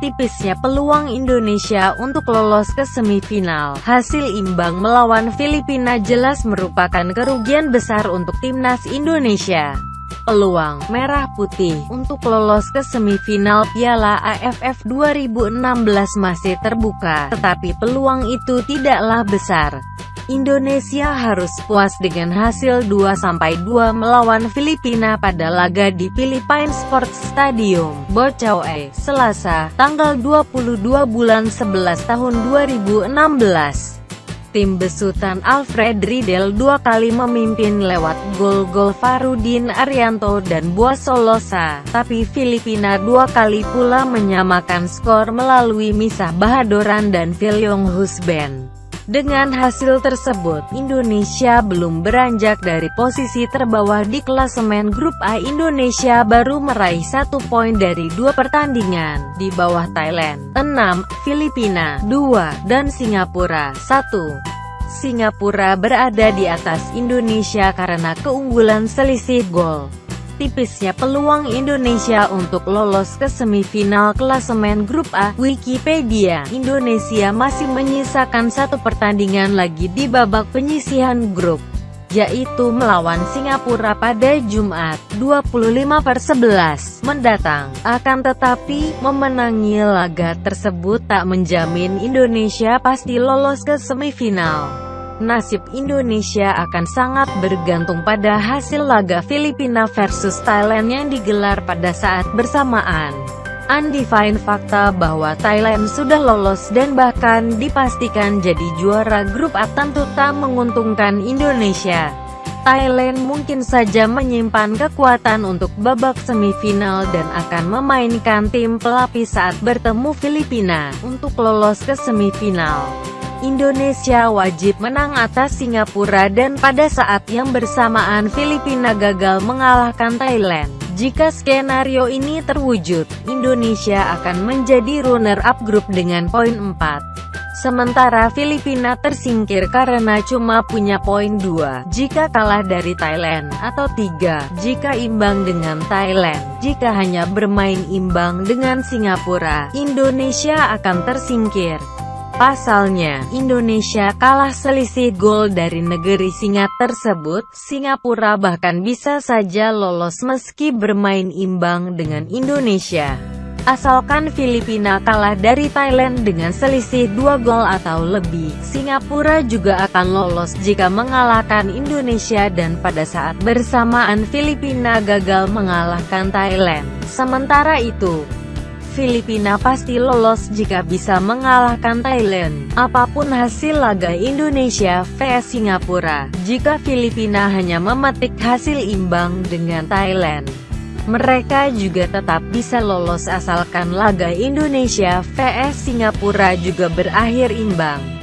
tipisnya peluang Indonesia untuk lolos ke semifinal. Hasil imbang melawan Filipina jelas merupakan kerugian besar untuk timnas Indonesia. Peluang Merah Putih untuk lolos ke semifinal Piala AFF 2016 masih terbuka, tetapi peluang itu tidaklah besar. Indonesia harus puas dengan hasil 2-2 melawan Filipina pada laga di Philippine Sports Stadium, Bocaue, Selasa, tanggal 22 bulan 11 tahun 2016. Tim besutan Alfred Riedel dua kali memimpin lewat gol-gol Farudin Arianto dan Buas Solosa, tapi Filipina dua kali pula menyamakan skor melalui Misah Bahadoran dan Vilyong Husben. Dengan hasil tersebut, Indonesia belum beranjak dari posisi terbawah di klasemen Grup A Indonesia baru meraih satu poin dari dua pertandingan, di bawah Thailand, 6, Filipina, 2, dan Singapura, 1. Singapura berada di atas Indonesia karena keunggulan selisih gol tipisnya peluang Indonesia untuk lolos ke semifinal klasemen Grup A. Wikipedia, Indonesia masih menyisakan satu pertandingan lagi di babak penyisihan grup yaitu melawan Singapura pada Jumat, 25 per 11, mendatang. Akan tetapi, memenangi laga tersebut tak menjamin Indonesia pasti lolos ke semifinal nasib Indonesia akan sangat bergantung pada hasil laga Filipina versus Thailand yang digelar pada saat bersamaan. Undefined fakta bahwa Thailand sudah lolos dan bahkan dipastikan jadi juara grup A tentu tak menguntungkan Indonesia. Thailand mungkin saja menyimpan kekuatan untuk babak semifinal dan akan memainkan tim pelapis saat bertemu Filipina untuk lolos ke semifinal. Indonesia wajib menang atas Singapura dan pada saat yang bersamaan Filipina gagal mengalahkan Thailand. Jika skenario ini terwujud, Indonesia akan menjadi runner-up grup dengan poin 4. Sementara Filipina tersingkir karena cuma punya poin 2 jika kalah dari Thailand, atau 3 jika imbang dengan Thailand. Jika hanya bermain imbang dengan Singapura, Indonesia akan tersingkir. Pasalnya, Indonesia kalah selisih gol dari negeri singa tersebut, Singapura bahkan bisa saja lolos meski bermain imbang dengan Indonesia. Asalkan Filipina kalah dari Thailand dengan selisih dua gol atau lebih, Singapura juga akan lolos jika mengalahkan Indonesia dan pada saat bersamaan Filipina gagal mengalahkan Thailand. Sementara itu, Filipina pasti lolos jika bisa mengalahkan Thailand. Apa pun hasil laga Indonesia vs Singapura, jika Filipina hanya memetik hasil imbang dengan Thailand, mereka juga tetap bisa lolos asalkan laga Indonesia vs Singapura juga berakhir imbang.